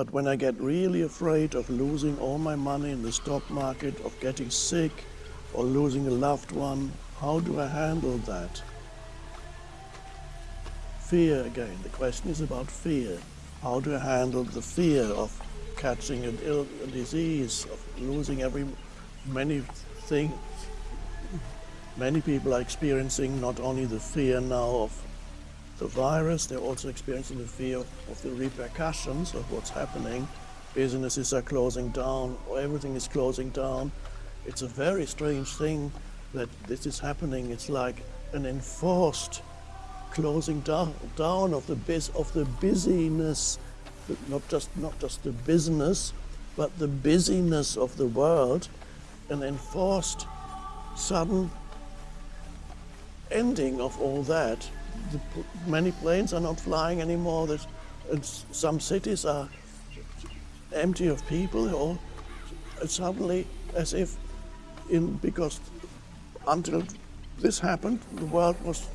But when I get really afraid of losing all my money in the stock market, of getting sick, or losing a loved one, how do I handle that? Fear again. The question is about fear. How do I handle the fear of catching an ill a disease, of losing every many things? Many people are experiencing not only the fear now of the virus, they're also experiencing the fear of the repercussions of what's happening. Businesses are closing down, everything is closing down. It's a very strange thing that this is happening. It's like an enforced closing down, down of the biz, of the busyness, not just not just the business, but the busyness of the world, an enforced sudden ending of all that. The, many planes are not flying anymore. There's, some cities are empty of people, or suddenly as if in because until this happened, the world was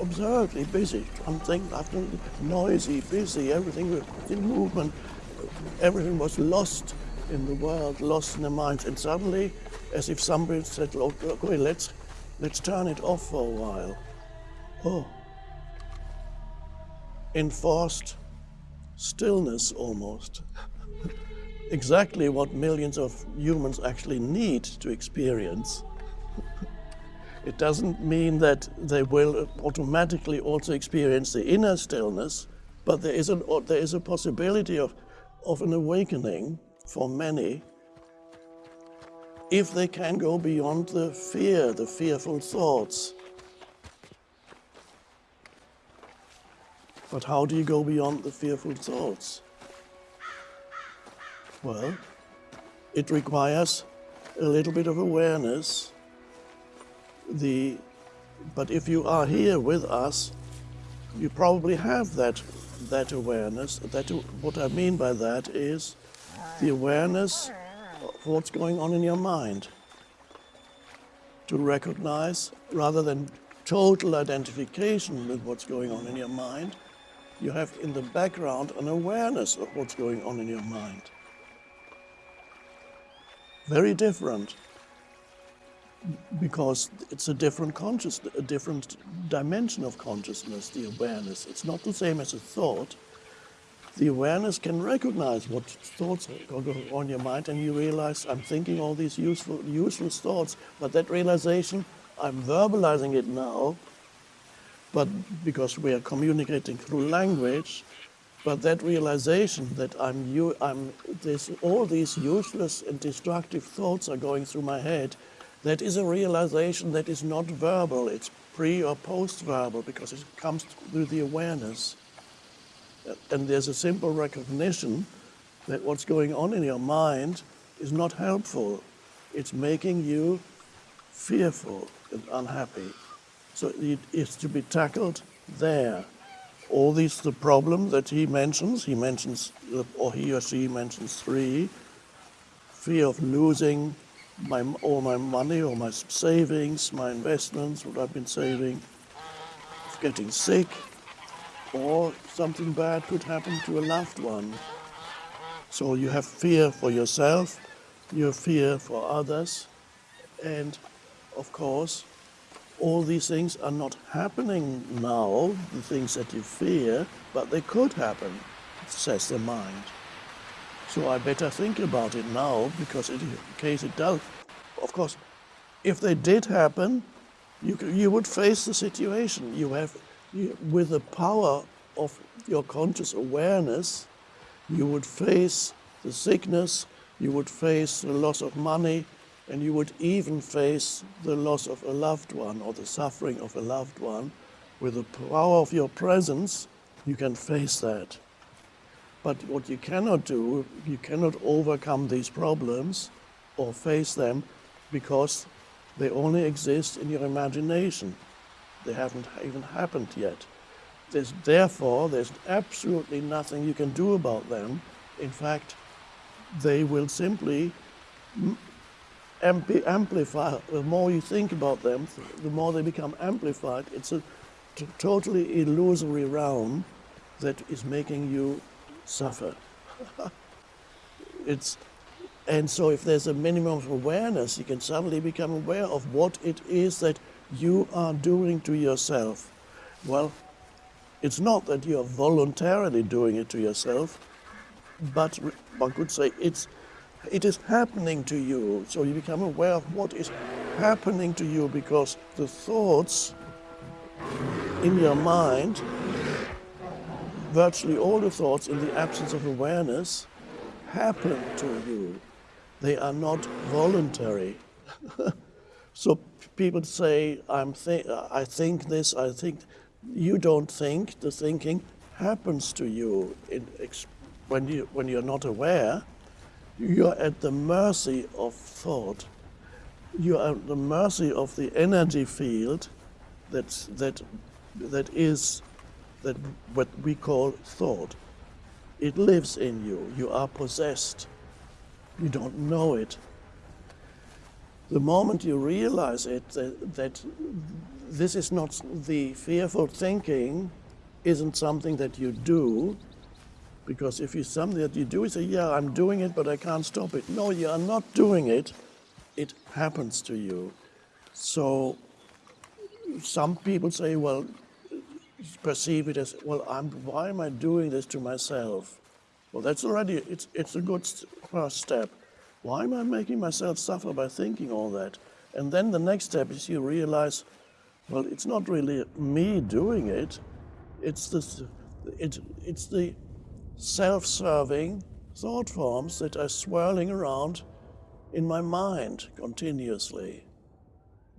absurdly busy. Something after noisy, busy, everything was in movement. Everything was lost in the world, lost in the minds. And suddenly, as if somebody said, okay, let's, let's turn it off for a while. Oh. Enforced stillness almost exactly what millions of humans actually need to experience. it doesn't mean that they will automatically also experience the inner stillness, but there is, an, there is a possibility of, of an awakening for many if they can go beyond the fear, the fearful thoughts. But how do you go beyond the fearful thoughts? Well, it requires a little bit of awareness. The, but if you are here with us, you probably have that, that awareness. That, what I mean by that is the awareness of what's going on in your mind. To recognize, rather than total identification with what's going on in your mind, you have in the background an awareness of what's going on in your mind very different because it's a different consciousness, a different dimension of consciousness, the awareness. It's not the same as a thought. The awareness can recognize what thoughts are going on in your mind and you realize I'm thinking all these useful, useless thoughts, but that realization, I'm verbalizing it now, but because we are communicating through language, but that realization that I'm, you, I'm this, all these useless and destructive thoughts are going through my head, that is a realization that is not verbal. It's pre or post-verbal because it comes through the awareness. And there's a simple recognition that what's going on in your mind is not helpful. It's making you fearful and unhappy. So it is to be tackled there all these the problem that he mentions. He mentions, or he or she mentions three: fear of losing my all my money, or my savings, my investments, what I've been saving, of getting sick, or something bad could happen to a loved one. So you have fear for yourself, you have fear for others, and of course, all these things are not happening now, the things that you fear, but they could happen, says the mind. So I better think about it now, because in case it does, of course, if they did happen, you, you would face the situation. You have, you, with the power of your conscious awareness, you would face the sickness, you would face the loss of money, and you would even face the loss of a loved one or the suffering of a loved one. With the power of your presence, you can face that. But what you cannot do, you cannot overcome these problems or face them because they only exist in your imagination. They haven't even happened yet. There's, therefore, there's absolutely nothing you can do about them. In fact, they will simply amplify. The more you think about them, the more they become amplified. It's a totally illusory realm that is making you suffer. it's, and so if there's a minimum of awareness, you can suddenly become aware of what it is that you are doing to yourself. Well, it's not that you are voluntarily doing it to yourself, but one could say it's, it is happening to you. So you become aware of what is happening to you because the thoughts in your mind, virtually all the thoughts in the absence of awareness, happen to you. They are not voluntary. so people say, I'm th I think this, I think, you don't think, the thinking happens to you. In, when, you, when you're not aware, you're at the mercy of thought. You are at the mercy of the energy field that, that, that is that what we call thought. It lives in you. You are possessed. You don't know it. The moment you realize it, that, that this is not the fearful thinking, isn't something that you do, because if it's something that you do, you say, yeah, I'm doing it, but I can't stop it. No, you are not doing it. It happens to you. So some people say, well, perceive it as, well, I'm, why am I doing this to myself? Well, that's already, it's, it's a good first step. Why am I making myself suffer by thinking all that? And then the next step is you realize, well, it's not really me doing it. It's, this, it, it's the self-serving thought forms that are swirling around in my mind continuously,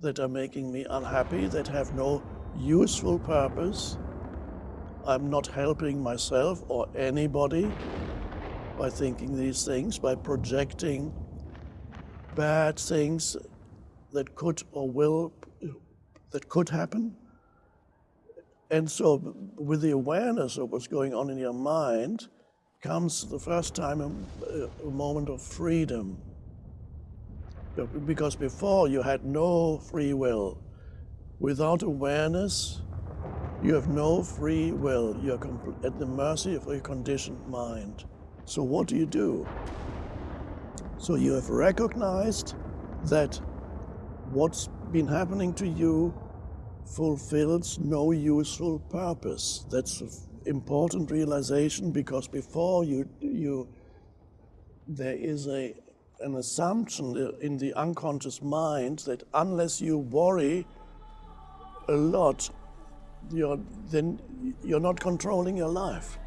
that are making me unhappy, that have no useful purpose. I'm not helping myself or anybody by thinking these things, by projecting bad things that could or will, that could happen and so with the awareness of what's going on in your mind comes the first time a, a moment of freedom. Because before you had no free will. Without awareness, you have no free will. You're at the mercy of a conditioned mind. So what do you do? So you have recognized that what's been happening to you fulfills no useful purpose. That's an important realization because before you, you there is a, an assumption in the unconscious mind that unless you worry a lot, you're, then you're not controlling your life.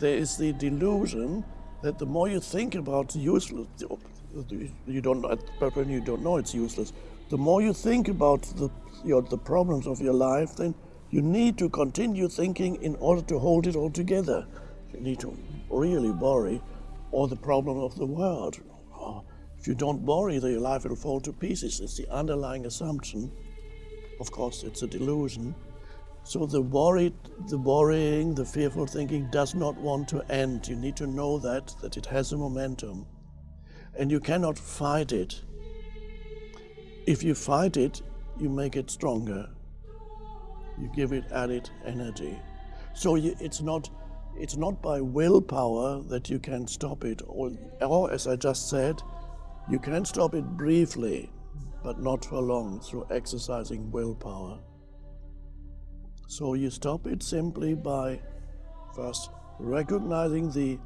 There is the delusion that the more you think about useless, you don't, but when you don't know it's useless, the more you think about the, your, the problems of your life, then you need to continue thinking in order to hold it all together. You need to really worry, or the problem of the world. Oh, if you don't worry, your life will fall to pieces. It's the underlying assumption. Of course, it's a delusion. So the worried, the worrying, the fearful thinking does not want to end. You need to know that, that it has a momentum. And you cannot fight it. If you fight it, you make it stronger. You give it added energy. So you, it's not it's not by willpower that you can stop it, or, or as I just said, you can stop it briefly, but not for long through exercising willpower. So you stop it simply by first recognizing the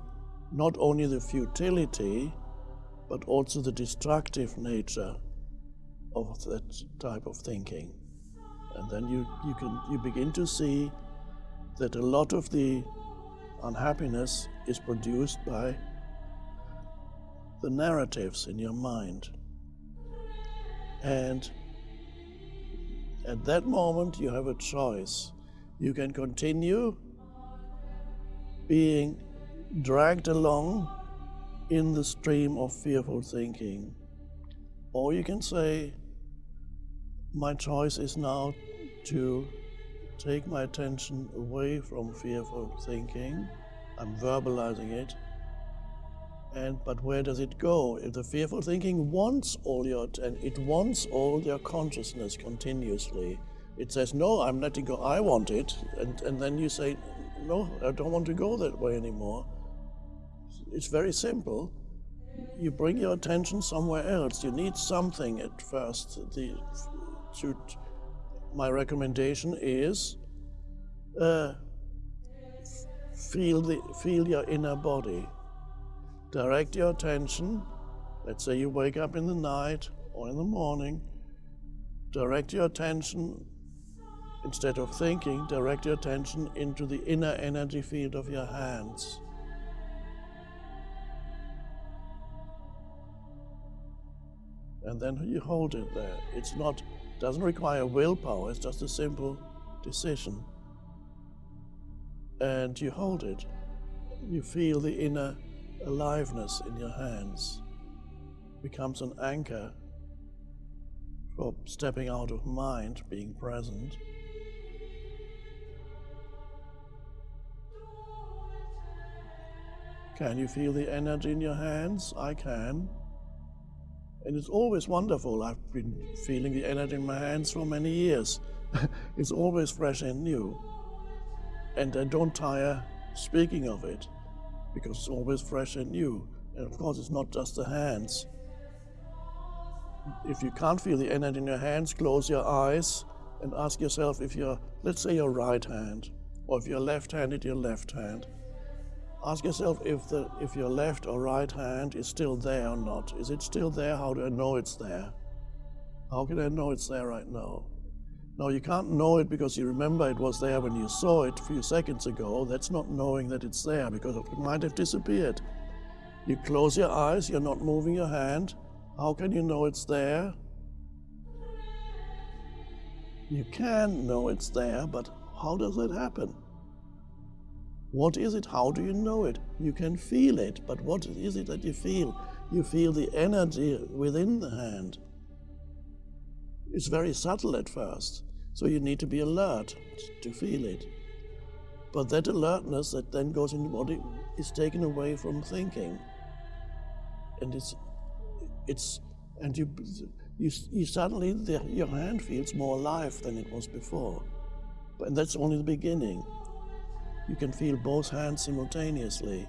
not only the futility, but also the destructive nature of that type of thinking. And then you, you, can, you begin to see that a lot of the unhappiness is produced by the narratives in your mind. And at that moment, you have a choice. You can continue being dragged along in the stream of fearful thinking. Or you can say, my choice is now to take my attention away from fearful thinking. I'm verbalizing it. And but where does it go? If the fearful thinking wants all your and it wants all your consciousness continuously. It says, no, I'm letting go, I want it. And, and then you say, no, I don't want to go that way anymore. It's very simple. You bring your attention somewhere else. You need something at first. The, to, my recommendation is uh, feel, the, feel your inner body. Direct your attention. Let's say you wake up in the night or in the morning. Direct your attention, instead of thinking, direct your attention into the inner energy field of your hands. And then you hold it there. It's not, doesn't require willpower, it's just a simple decision and you hold it. You feel the inner aliveness in your hands. becomes an anchor for stepping out of mind, being present. Can you feel the energy in your hands? I can. And it's always wonderful. I've been feeling the energy in my hands for many years. it's always fresh and new. And I don't tire speaking of it because it's always fresh and new. And of course, it's not just the hands. If you can't feel the energy in your hands, close your eyes and ask yourself if you're, let's say, your right hand, or if you're left-handed, your left hand. Ask yourself if, the, if your left or right hand is still there or not. Is it still there? How do I know it's there? How can I know it's there right now? Now, you can't know it because you remember it was there when you saw it a few seconds ago. That's not knowing that it's there because it might have disappeared. You close your eyes, you're not moving your hand. How can you know it's there? You can know it's there, but how does it happen? What is it? How do you know it? You can feel it, but what is it that you feel? You feel the energy within the hand. It's very subtle at first, so you need to be alert to feel it. But that alertness that then goes in the body is taken away from thinking. And it's, it's, and you, you, you suddenly, the, your hand feels more alive than it was before. But that's only the beginning. You can feel both hands simultaneously.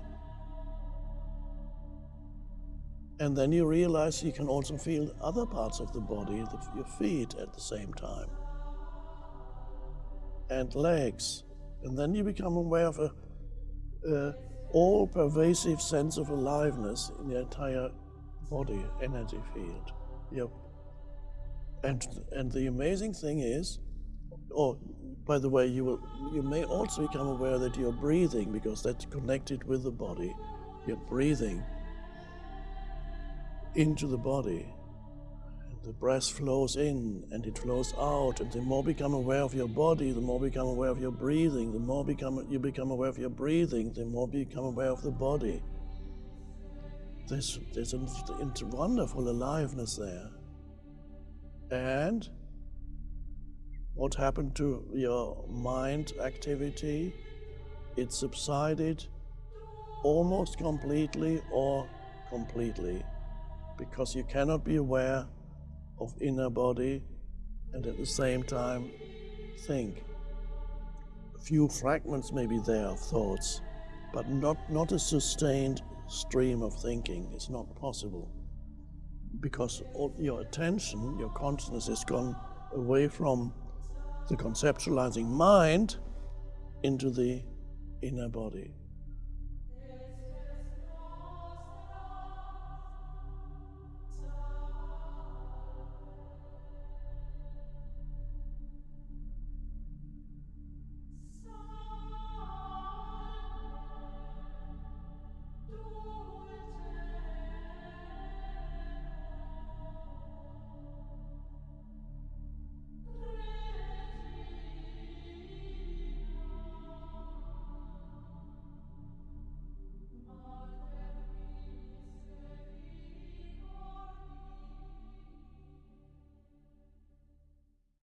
And then you realize you can also feel other parts of the body, the, your feet at the same time, and legs. And then you become aware of a, a all-pervasive sense of aliveness in the entire body, energy field. Yep. And, and the amazing thing is, oh, by the way, you, will, you may also become aware that you're breathing because that's connected with the body. You're breathing into the body. And the breath flows in and it flows out. And the more become aware of your body, the more become aware of your breathing. The more become, you become aware of your breathing, the more become aware of the body. There's, there's a, a wonderful aliveness there. And what happened to your mind activity? It subsided almost completely or completely because you cannot be aware of inner body and at the same time think. A few fragments may be there of thoughts, but not, not a sustained stream of thinking. It's not possible because all your attention, your consciousness has gone away from the conceptualizing mind into the inner body.